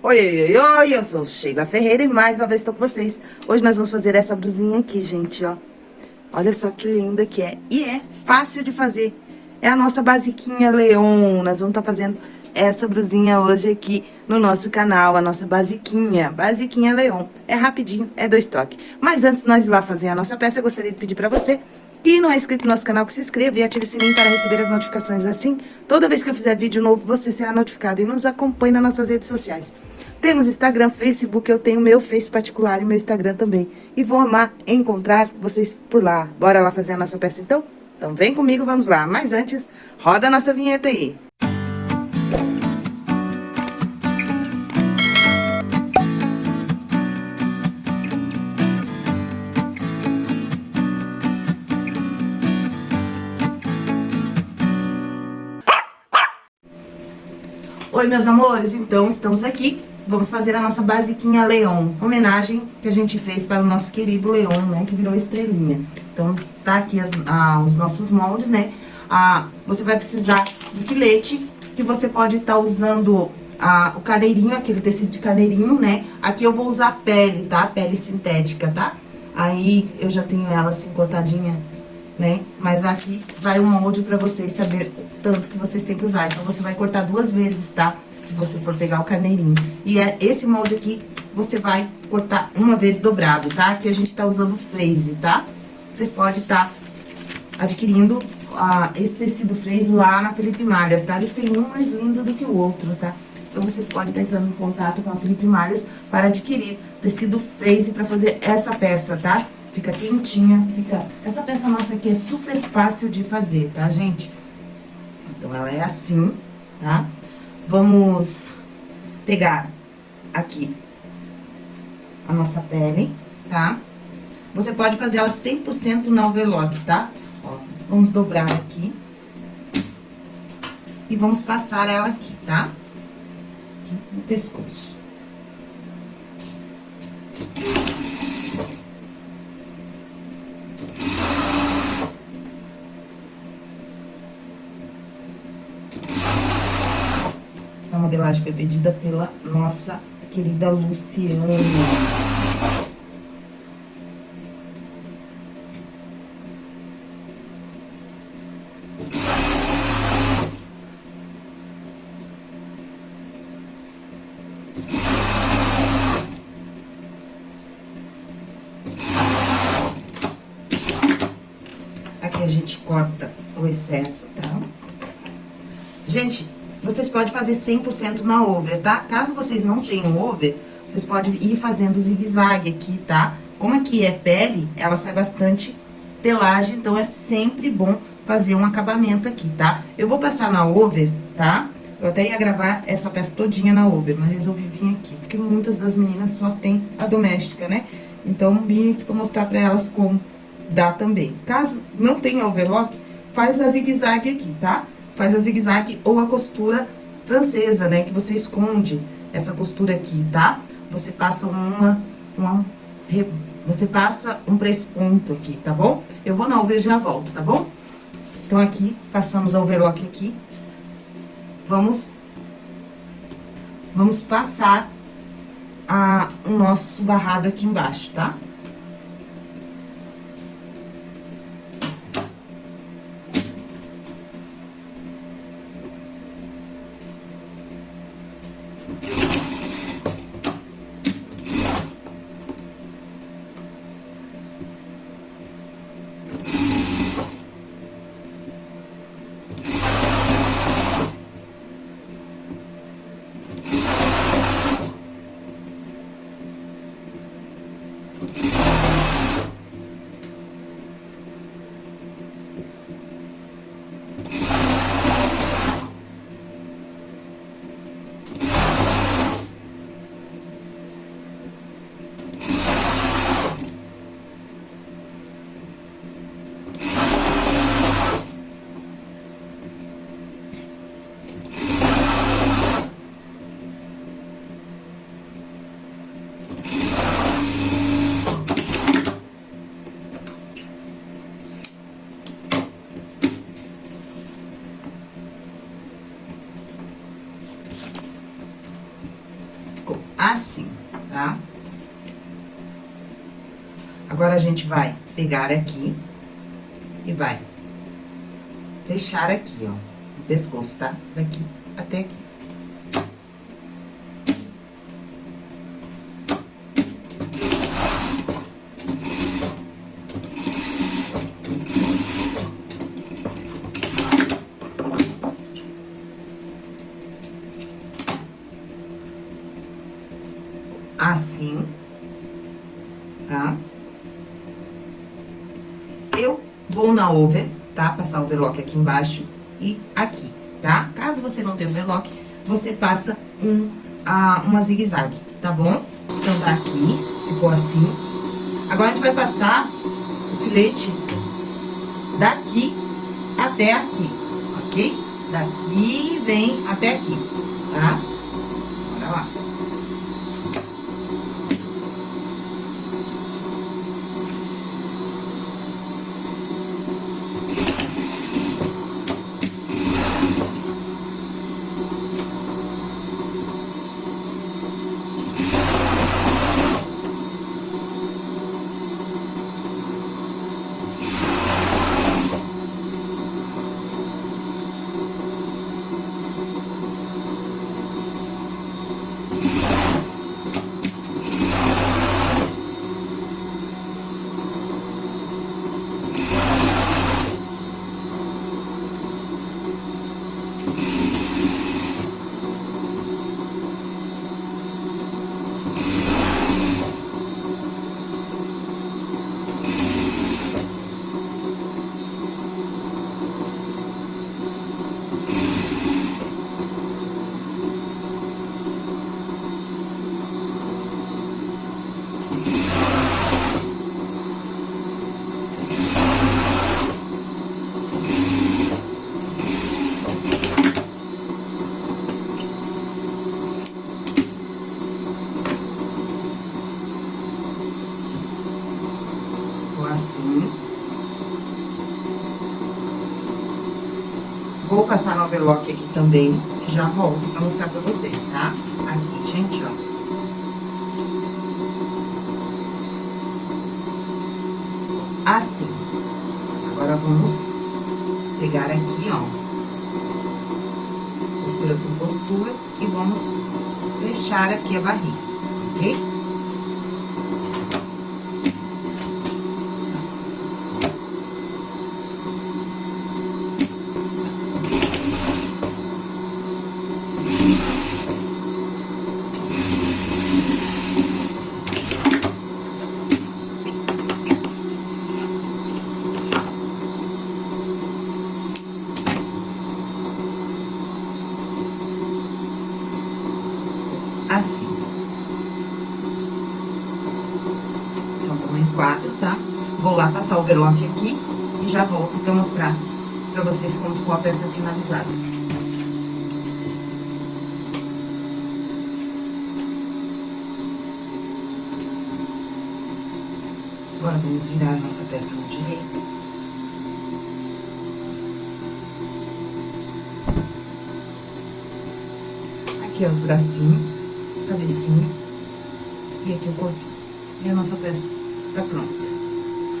Oi, oi, oi, eu sou Sheila Ferreira e mais uma vez estou com vocês. Hoje nós vamos fazer essa brusinha aqui, gente, ó. Olha só que linda que é. E é fácil de fazer. É a nossa basiquinha Leon. Nós vamos estar tá fazendo essa brusinha hoje aqui no nosso canal, a nossa basiquinha, basiquinha Leon. É rapidinho, é dois toques. Mas antes de nós ir lá fazer a nossa peça, eu gostaria de pedir para você e não é inscrito no nosso canal, que se inscreva e ative o sininho para receber as notificações. Assim, toda vez que eu fizer vídeo novo, você será notificado. E nos acompanhe nas nossas redes sociais. Temos Instagram, Facebook, eu tenho meu Face particular e meu Instagram também. E vou amar encontrar vocês por lá. Bora lá fazer a nossa peça então? Então vem comigo, vamos lá. Mas antes, roda a nossa vinheta aí. Oi, meus amores, então estamos aqui vamos fazer a nossa basiquinha Leon, homenagem que a gente fez para o nosso querido Leon, né, que virou estrelinha. Então, tá aqui as, ah, os nossos moldes, né, ah, você vai precisar de filete, que você pode estar tá usando ah, o carneirinho, aquele tecido de carneirinho, né, aqui eu vou usar pele, tá, pele sintética, tá? Aí, eu já tenho ela assim, cortadinha, né, mas aqui vai o molde para vocês saber o tanto que vocês têm que usar. Então, você vai cortar duas vezes, tá? Se você for pegar o carneirinho. E é esse molde aqui, você vai cortar uma vez dobrado, tá? Aqui a gente tá usando freeze, tá? Vocês podem estar tá adquirindo ah, esse tecido freeze lá na Felipe Malhas, tá? Eles têm um mais lindo do que o outro, tá? Então, vocês podem estar tá entrando em contato com a Felipe Malhas para adquirir tecido freeze para fazer essa peça, tá? Fica quentinha, fica... Essa peça nossa aqui é super fácil de fazer, tá, gente? Então, ela é assim, tá? Vamos pegar aqui a nossa pele, tá? Você pode fazer ela 100% na overlock, tá? Ó, vamos dobrar aqui. E vamos passar ela aqui, tá? Aqui no pescoço. Modelagem foi pedida pela nossa querida Luciana. Aqui a gente corta o excesso, tá? Gente, vocês podem fazer 100% na over, tá? Caso vocês não tenham over, vocês podem ir fazendo zigue-zague aqui, tá? Como aqui é pele, ela sai bastante pelagem, então é sempre bom fazer um acabamento aqui, tá? Eu vou passar na over, tá? Eu até ia gravar essa peça todinha na over, mas resolvi vir aqui, porque muitas das meninas só tem a doméstica, né? Então, vim aqui pra mostrar pra elas como dá também. Caso não tenha overlock, faz a zigue-zague aqui, tá? Faz a zigue-zague ou a costura francesa, né? Que você esconde essa costura aqui, tá? Você passa uma, uma você passa um press-ponto aqui, tá bom? Eu vou na e já volto, tá bom? Então, aqui, passamos a overlock aqui. Vamos, vamos passar a, o nosso barrado aqui embaixo, tá? Tá? Agora, a gente vai pegar aqui e vai fechar aqui, ó, o pescoço, tá? Daqui até aqui. Assim, tá? Eu vou na over, tá? Passar o overlock aqui embaixo e aqui, tá? Caso você não tenha overlock, você passa um, ah, uma zigue-zague, tá bom? Então, tá aqui, ficou assim. Agora, a gente vai passar o filete daqui até aqui, ok? Daqui vem até aqui, tá? Bora lá. Ficou assim. Vou passar no overlock aqui também, já volto pra mostrar pra vocês, tá? Aqui, gente, ó. Assim. Agora, vamos pegar aqui, ó. Costura com costura e vamos fechar aqui a barriga, ok? Assim. São como em quatro, tá? Vou lá passar o overlock aqui e já volto pra mostrar pra vocês como ficou a peça finalizada. Agora, vamos virar a nossa peça no direito. Aqui é os bracinhos cabecinha e aqui o corpinho. E a nossa peça tá pronta.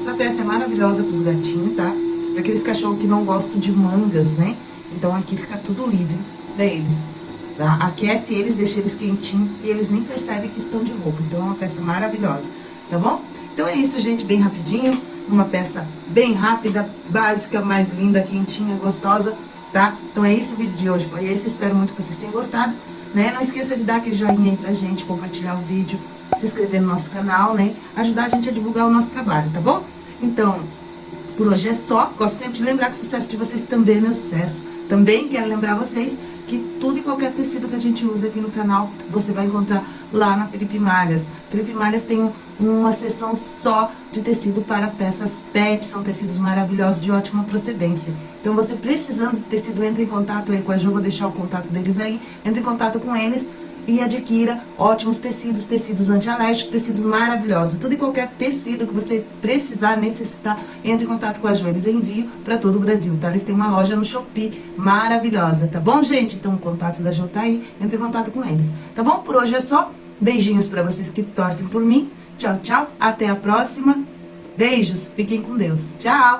Essa peça é maravilhosa pros gatinhos, tá? Pra aqueles cachorros que não gostam de mangas, né? Então, aqui fica tudo livre pra eles, tá? Aquece eles, deixa eles quentinhos e eles nem percebem que estão de roupa. Então, é uma peça maravilhosa, tá bom? Então, é isso, gente, bem rapidinho. Uma peça bem rápida, básica, mais linda, quentinha, gostosa, tá? Então, é isso o vídeo de hoje. Foi esse, espero muito que vocês tenham gostado né? Não esqueça de dar aquele joinha aí pra gente, compartilhar o vídeo, se inscrever no nosso canal, né? Ajudar a gente a divulgar o nosso trabalho, tá bom? Então, por hoje é só. Gosto sempre de lembrar que o sucesso de vocês também é meu sucesso. Também quero lembrar vocês que tudo e qualquer tecido que a gente usa aqui no canal, você vai encontrar lá na Felipe Malhas. Felipe Malhas tem uma seção só de tecido para peças PET, são tecidos maravilhosos de ótima procedência. Então, você precisando de tecido, entre em contato aí com a Jo, vou deixar o contato deles aí, entre em contato com eles e adquira ótimos tecidos, tecidos antialérgicos, tecidos maravilhosos. Tudo e qualquer tecido que você precisar, necessitar, entre em contato com a Jo. Eles enviam para todo o Brasil, tá? Eles têm uma loja no Shopee maravilhosa, tá bom, gente? Então, o contato da Jo tá aí, entre em contato com eles, tá bom? Por hoje é só. Beijinhos pra vocês que torcem por mim. Tchau, tchau. Até a próxima. Beijos. Fiquem com Deus. Tchau.